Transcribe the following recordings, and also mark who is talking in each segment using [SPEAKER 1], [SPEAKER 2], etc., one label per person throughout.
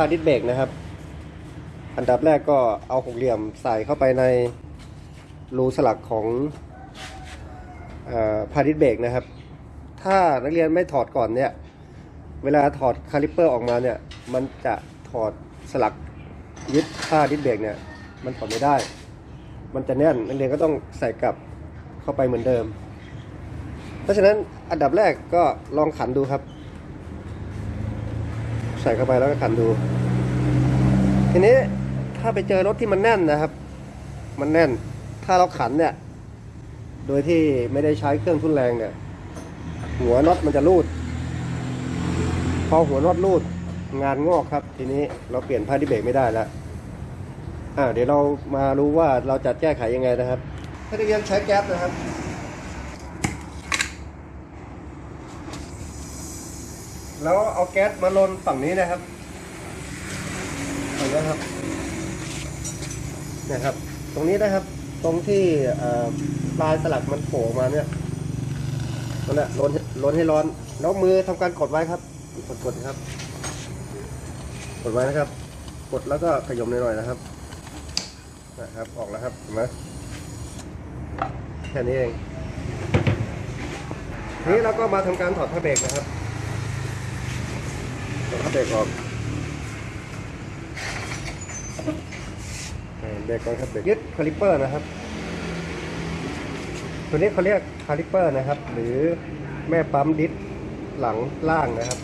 [SPEAKER 1] ผ้าดิสเบรกนะครับ อันดับแรกก็เอาหกเหลี่ยมใส่เข้าไปในรูสลักของเออผ้าดิสเบรกนะครับ ถ้านักเรียนไม่ถอดก่อนเนี่ย เวลาถอดคาลิปเปอร์ออกมาเนี่ย มันจะถอดสลักยึดผ้าดิสเบรกเนี่ย มันถอดไม่ได้ มันจะแน่นนักเรียนก็ต้องใส่กลับเข้าไปเหมือนเดิม เพราะฉะนั้นอันดับแรกก็ลองขันดูครับ ส่เข้าไปแล้วก็ขันดู ทีนี้ถ้าไปเจอรถที่มันแน่นนะครับ มันแน่น ถ้าเราขันเนี่ย โดยที่ไม่ได้ใช้เครื่องทุนแรงเนี่ย หัวน็อตมันจะรูด พอหัวน็อตรูดงานงอกครับ ทีนี้เราเปลี่ยนผ้าดิเบรกไม่ได้แล้วอ่าเดี๋ยวเรามารู้ว่าเราจะแก้ไขยังไงนะครับ ถ้าเรียนใช้แก๊สนะครับ แล้วเอาแก๊สมาลนฝั่งนี้นะครับฝั่งนี้ครับนี่ครับ ตรงนี้นะครับ ตรงที่ปลายสลักมันโผล่ออกมาเนี่ยนั่นแหละลนลนให้ร้อน แล้วมือทำการกดไว้ครับ กดกดครับ กดไว้นะครับ กดแล้วก็ขย่มหน่อยๆนะครับนะครับ ออกแล้วครับเห็นไหมแค่นี้เองทีนี้เราก็มาทำการถอดผ้าเบรกนะครับ เบรกออกเออเบรกก่อนครับเบรกยึดคาลิปเปอร์นะครับ ตัวนี้เขาเรียกคาลิปเปอร์นะครับ หรือแม่ปั๊ม discหลังล่างนะครับ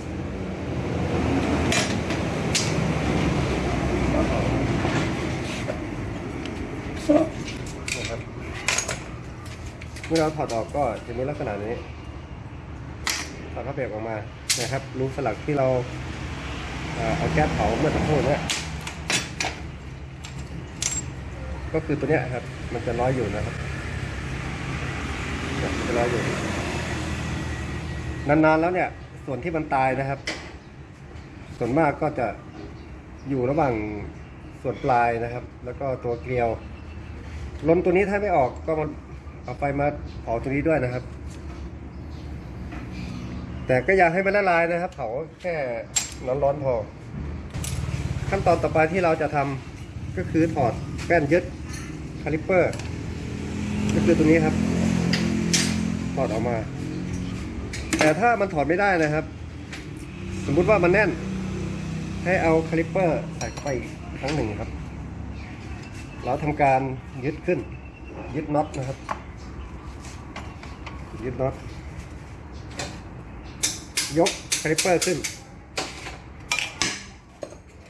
[SPEAKER 1] นะครับ เมื่อเราถอดออกก็จะมีลักษณะนี้ถอดผ้าเบรกออกมานะครับ รูสลักที่เรา เอาแก๊สเผาเมื่อสักครู่เนี้ก็คือตัวเนี้ยครับ มันจะร้อยอยู่นะครับมันจะร้อยอยู่ นานๆแล้วเนี่ย ส่วนที่มันตายนะครับ ส่วนมากก็จะอยู่ระหว่างส่วนปลายนะครับ แล้วก็ตัวเกลียวลมตัวนี้ถ้าไม่ออกก็มาเอาไฟมาเผาตัวนี้ด้วยนะครับ แต่ก็อย่าให้มันละลายนะครับ เผาแค่ ร้อนๆพอ ขั้นตอนต่อไปที่เราจะทำก็คือถอดแป้นยึดคาลิปเปอร์ก็คือตัวนี้ครับ ถอดออกมา แต่ถ้ามันถอดไม่ได้นะครับ สมมุติว่ามันแน่น ให้เอาคาลิปเปอร์ใส่เข้าไปครั้งหนึ่งครับ เราทำการยึดขึ้น ยึดน็อตนะครับ ยึดน็อตยกคาลิปเปอร์ขึ้น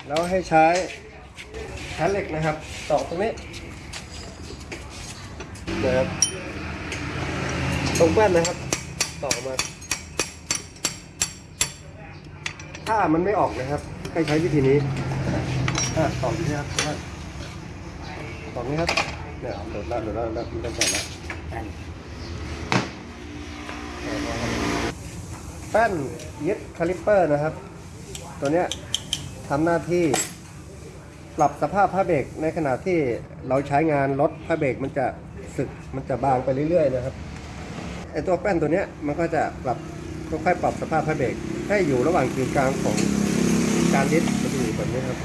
[SPEAKER 1] แล้วให้ใช้แผ่นเหล็กนะครับตอกตรงนี้นะครับตรงแป้นนะครับตอกอมา ถ้ามันไม่ออกนะครับให้ใช้วิธีนี้อะตอกอยู่นี่ครับตรงนี้ครับเนี่ยโดดแล้วโดดแล้วแล้วมันจะแตกแล้วแป้นยึดคาลิปเปอร์นะครับ ตัวเนี้ย ทำหน้าที่ปรับสภาพผ้าเบรกในขณะที่เราใช้งานรถผ้าเบรกมันจะสึกมันจะบางไปเรื่อยๆนะครับไอตัวแป้นตัวเนี้ยมันก็จะปรับค่อยๆปรับสภาพผ้าเบรกให้อยู่ระหว่างกึ่งกลางของการยึดมันจะอยู่แบบนี้ครับ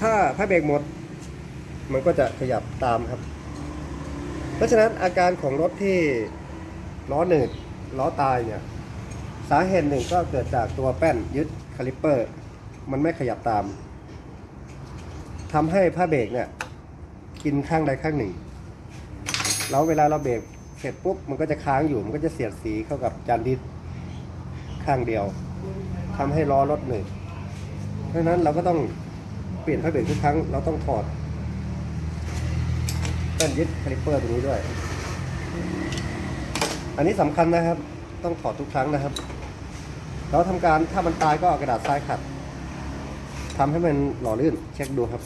[SPEAKER 1] ถ้าผ้าเบรกหมด มันก็จะขยับตามครับ เพราะฉะนั้นอาการของรถที่ล้อหนืดล้อตายเนี่ยสาเหตุหนึ่งก็เกิดจากตัวแป้นยึด คาลิปเปอร์ มันไม่ขยับตามทำให้ผ้าเบรกเนี่ยกินข้างใดข้างหนึ่ง แล้วเวลาเราเบรกเสร็จปุ๊บมันก็จะค้างอยู่มันก็จะเสียดสีเข้ากับจาน disc ข้างเดียวทำให้ล้อรถหนืดเพราะฉะนั้นเราก็ต้องเปลี่ยนผ้าเบรกทุกครั้งเราต้องถอดแป้นยึดคาลิปเปอร์ตรงนี้ด้วย อันนี้สำคัญนะครับ ต้องถอดทุกครั้งนะครับ เราทำการถ้ามันตายก็เอากระดาษทรายขัดทำให้มันหล่อลื่น เช็คดูครับ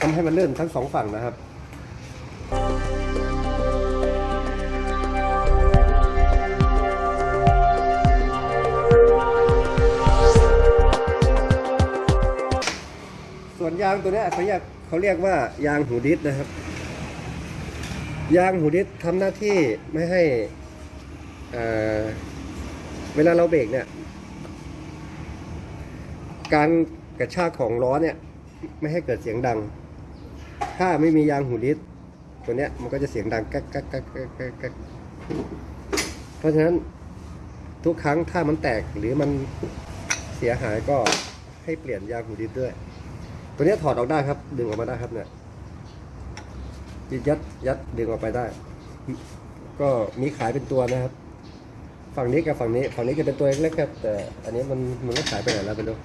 [SPEAKER 1] ทำให้มันลื่นทั้งสองฝั่งนะครับส่วนยางตัวนี้เขาเรียกเขาเรียกว่ายางหูดิสนะครับ ยางหูดิสทำหน้าที่ไม่ให้อ่อ เวลาเราเบรกเนี่ย การกระชากของล้อเนี่ย ไม่ให้เกิดเสียงดัง ถ้าไม่มียางหูลิสตัวเนี้ยมันก็จะเสียงดังกักกักกักกักกักกักเพราะฉะนั้นทุกครั้งถ้ามันแตกหรือมันเสียหายก็ให้เปลี่ยนยางหูลิสด้วย ตัวเนี้ยถอดออกได้ครับ ดึงออกมาได้ครับเนี่ยยัดยัดดึงออกไปได้ ก็มีขายเป็นตัวนะครับ ฝั่งนี้กับฝั่งนี้ ฝั่งนี้จะเป็นตัวเล็กๆครับ แต่อันนี้มันมันก็ขายไปไหนแล้วไม่รู้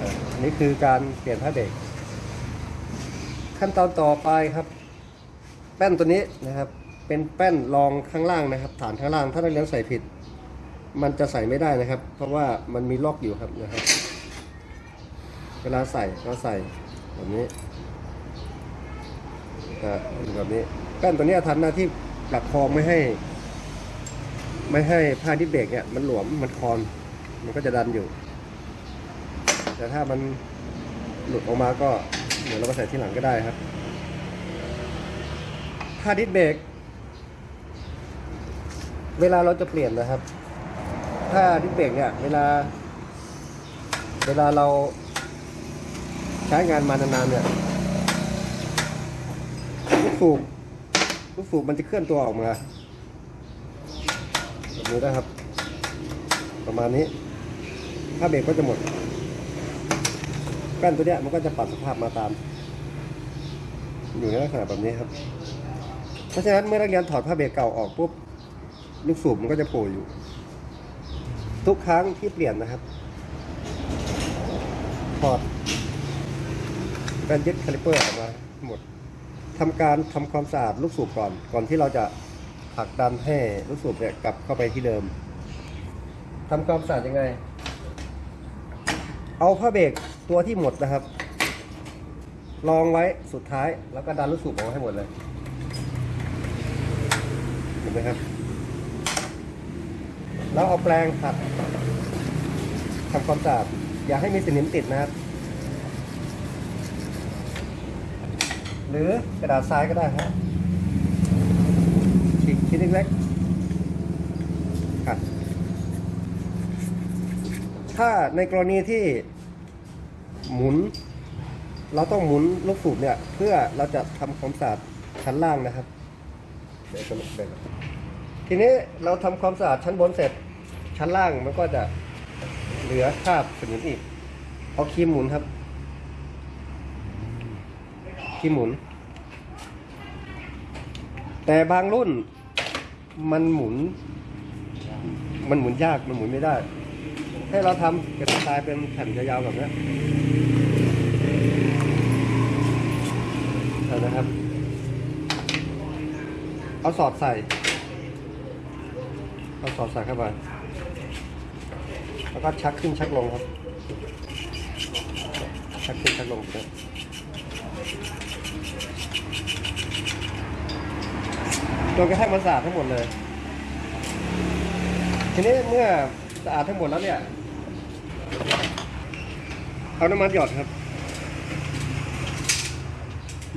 [SPEAKER 1] อะอันนี้คือการเปลี่ยนผ้าเบรกขั้นตอนต่อไปครับ แป้นตัวนี้นะครับ เป็นแป้นรองข้างล่างนะครับ ฐานข้างล่างถ้านักเรียนใส่ผิด มันจะใส่ไม่ได้นะครับ เพราะว่ามันมีล็อกอยู่ครับนะครับ เวลาใส่ก็ใส่แบบนี้อ่าแบบนี้แป้นตัวนี้ทำหน้าที่ ประคองไม่ให้ ไม่ให้ผ้าที่เบรกเนี่ย มันหลวมมันคลอน มันก็จะดันอยู่ แต่ถ้ามันหลุดออกมาก็เดี๋ยวเรามาใส่ที่หลังก็ได้ครับผ้าดิสเบรกเวลาเราจะเปลี่ยนนะครับถ้าดิสเบรกเนี่ย เวลา เวลาเราใช้งานมานานๆเนี่ยลูกสูบ ลูกสูบมันจะเคลื่อนตัวออกมาแบบนี้นะครับ ประมาณนี้ ถ้าเบรกก็จะหมดแป้นตัวเนี้ยมันก็จะปรับสภาพมาตาม อยู่ในลักษณะแบบนี้ครับ เพราะฉะนั้นเมื่อนักเรียนถอดผ้าเบรกเก่าออกปุ๊บลูกสูบมันก็จะโผล่อยู่ ทุกครั้งที่เปลี่ยนนะครับถอดแป้นยึดคาลิเปอร์ออกมาหมด ทำการทำความสะอาดลูกสูบก่อน ก่อนที่เราจะผลักดันให้ลูกสูบเนี่ยกลับเข้าไปที่เดิมทำความสะอาดยังไง เอาผ้าเบรกตัวที่หมดนะครับรองไว้สุดท้ายแล้วก็ดันลูกสูบออกให้หมดเลยเห็นไหมครับ แล้วเอาแปรงขัดทำความสะอาดอย่าให้มีสนิมติดนะครับ หรือกระดาษทรายก็ได้ครับฉีกชิ้นเล็กๆขัดถ้าในกรณีที่หมุน เราต้องหมุนลูกสูบเนี่ย เพื่อเราจะทำความสะอาดชั้นล่างนะครับเดี๋ยวจะลงไปทีนี้เราทำความสะอาดชั้นบนเสร็จชั้นล่างมันก็จะเหลือคราบสนิมอีกเอาครีมหมุนครับ ครีมหมุน แต่บางรุ่นมันหมุน มันหมุนยากมันหมุนไม่ได้ ให้เราทำกระดาษทรายเป็นแผ่นยาวๆแบบนี้นะครับ เอาสอดใส่ เอาสอดใส่เข้าไป แล้วก็ชักขึ้นชักลงครับ ชักขึ้นชักลงครับ จนกระแทั่งมันสะอาดทั้งหมดเลย ทีนี้เมื่อสะอาดทั้งหมดแล้วเนี่ย เอาน้ำมันหยอดครับ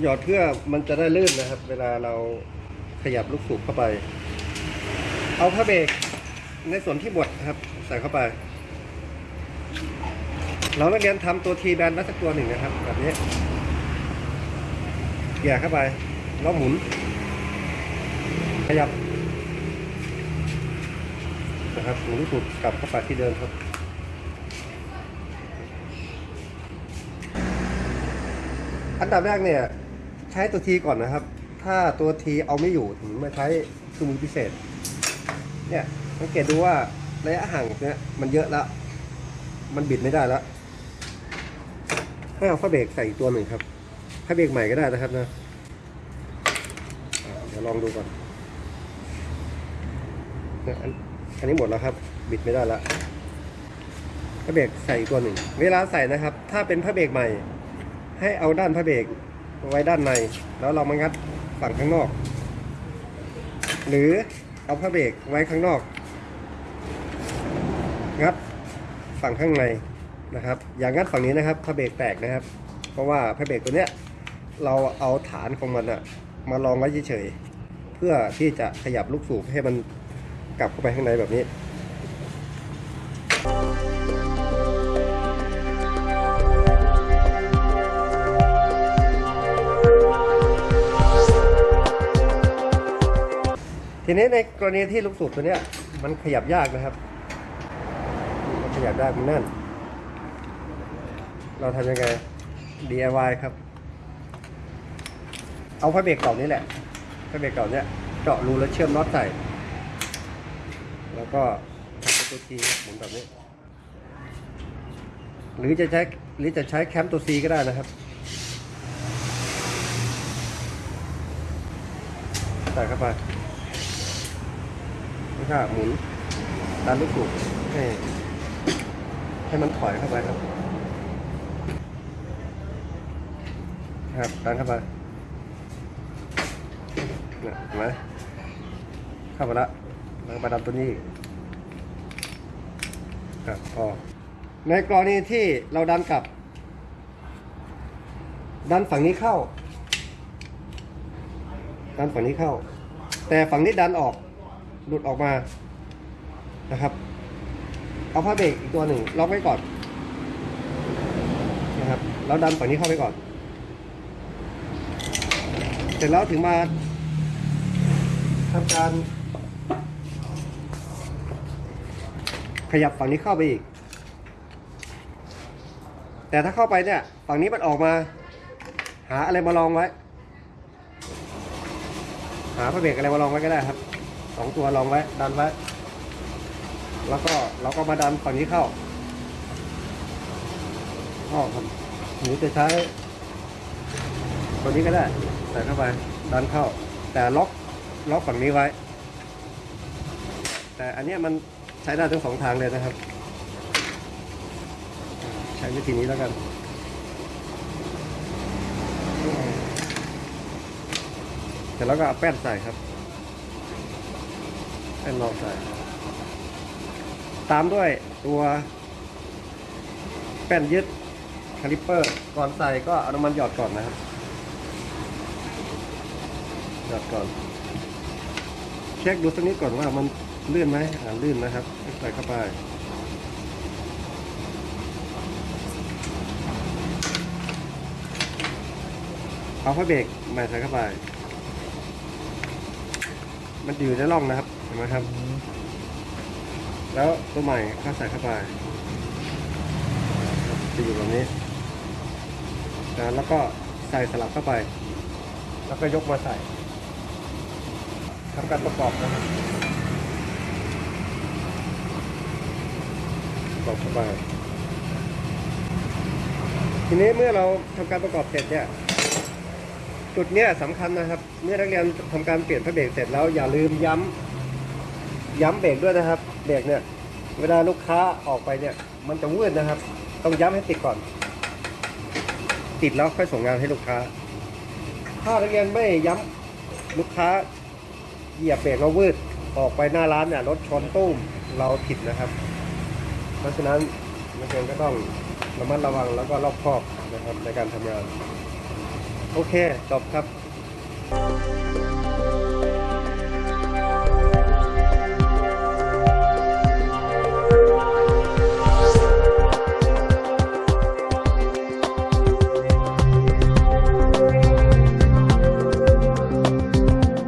[SPEAKER 1] หยอดเพื่อมันจะได้ลื่นนะครับ เวลาเราขยับลูกสูบเข้าไป เอาผ้าเบรกในส่วนที่บดนะครับ ใส่เข้าไป เรานักเรียนทำตัวทีแบนไว้สักตัวหนึ่งนะครับ แบบนี้ กี่ยเข้าไป แล้วหมุน ขยับ นะครับหมุนลูกสูบกลับเข้าไปที่เดิมครับอันดับแรกเนี่ย ใช้ตัวทีก่อนนะครับ ถ้าตัวทีเอาไม่อยู่ถึงมาใช้เครื่องมือพิเศษ เนี่ยสังเกตดูว่าระยะห่างเนี่ยมันเยอะแล้ว มันบิดไม่ได้แล้วให้เอาผ้าเบรกใส่อีกตัวหนึ่งครับ ผ้าเบรกใหม่ก็ได้นะครับนะเดี๋ยวลองดูก่อนอันอันนี้หมดแล้วครับ บิดไม่ได้แล้วผ้าเบรกใส่อีกตัวหนึ่ง เวลาใส่นะครับ ถ้าเป็นผ้าเบรกใหม่ ให้เอาด้านผ้าเบรกไว้ด้านใน แล้วเรามางัดฝั่งข้างนอก หรือเอาผ้าเบรกไว้ข้างนอก งัดฝั่งข้างในนะครับ อย่างงัดฝั่งนี้นะครับผ้าเบรกแตกนะครับ เพราะว่าผ้าเบรกตัวเนี้ย เราเอาฐานของมันอะมาลองไว้เฉยๆเพื่อที่จะขยับลูกสูบให้มันกลับเข้าไปข้างในแบบนี้ทีนี้ในกรณีที่ลูกสูบตัวเนี้ยมันขยับยากนะครับ มันขยับยากมันแน่น เราทำยังไง DIY ครับ เอาผ้าเบรกเก่านี้แหละผ้าเบรกเก่าเนี้ยเจาะรูแล้วเชื่อมน็อตใส่ แล้วก็ทำเป็นตัวทีหมุนแบบนี้ หรือจะใช้หรือจะใช้แคมตัวซีก็ได้นะครับใส่เข้าไปแล้วก็หมุนดันลูกสูบให้ให้มันถอยเข้าไปครับ ครับดันเข้าไป เนี่ยเห็นไหมเข้าไปละแล้วมาดันตัวนี้กครับพอในกรณีที่เราดันกลับ ดันฝั่งนี้เข้า ดันฝั่งนี้เข้า แต่ฝั่งนี้ดันออก หลุดออกมานะครับ เอาผ้าเบรกอีกตัวหนึ่งล็อกไว้ก่อนนะครับแล้วดันฝั่งนี้เข้าไปก่อน เสร็จแล้วถึงมา ทำการ ขยับฝั่งนี้เข้าไปอีก แต่ถ้าเข้าไปเนี่ย ฝั่งนี้มันออกมา หาอะไรมาลองไว้ หาพระเบรกอะไรมาลองไว้ก็ได้ครับสองตัวลองไว้ ดันไว้ แล้วก็เราก็มาดันฝั่งนี้เข้าอ้อครับหรือจะใช้ตัวนี้ก็ได้ ใส่เข้าไป ดันเข้า แต่ล็อก ล็อกฝั่งนี้ไว้ แต่อันนี้มันใช้ได้ทั้งสองทางเลยนะครับ ใช้วิธีนี้แล้วกันเสร็จแล้วก็เอาแป้นใส่ครับแป้นรองใส่ ตามด้วยตัวแป้นยึดคาลิปเปอร์ ก่อนใส่ก็เอาน้ำมันหยอดก่อนนะครับ หยอดก่อน ช็คดูสักนิดก่อนว่ามันลื่นไหมอ่าลื่นนะครับใส่เข้าไปเอาผ้าเบรกมาใส่เข้าไป มันอยู่ในร่องนะครับ เห็นไหมครับ แล้วตัวใหม่ก็ใส่เข้าไป จะอยู่แบบนี้นะแล้วก็ใส่สลับเข้าไป แล้วก็ยกมาใส่ ทำการประกอบนะครับประกอบเข้าไปทีนี้เมื่อเราทำการประกอบเสร็จเนี่ย จุดเนี้ยสำคัญนะครับ เมื่อนักเรียนทำการเปลี่ยนพระเบรกเสร็จแล้วอย่าลืมย้ำย้ำเบรกด้วยนะครับ เบรกเนี่ย เวลาลูกค้าออกไปเนี่ย มันจะวืดนะครับ ต้องย้ำให้ติดก่อน ติดแล้วค่อยส่งงานให้ลูกค้า ถ้านักเรียนไม่ย้ำลูกค้า เหยียบเบรกแล้ววืดออกไปหน้าร้านเนี่ยรถชนตุ้มเราผิดนะครับ เพราะฉะนั้นนักเรียนก็ต้องระมัดระวังแล้วก็รอบคอบนะครับในการทำงาน โอเคจบครับ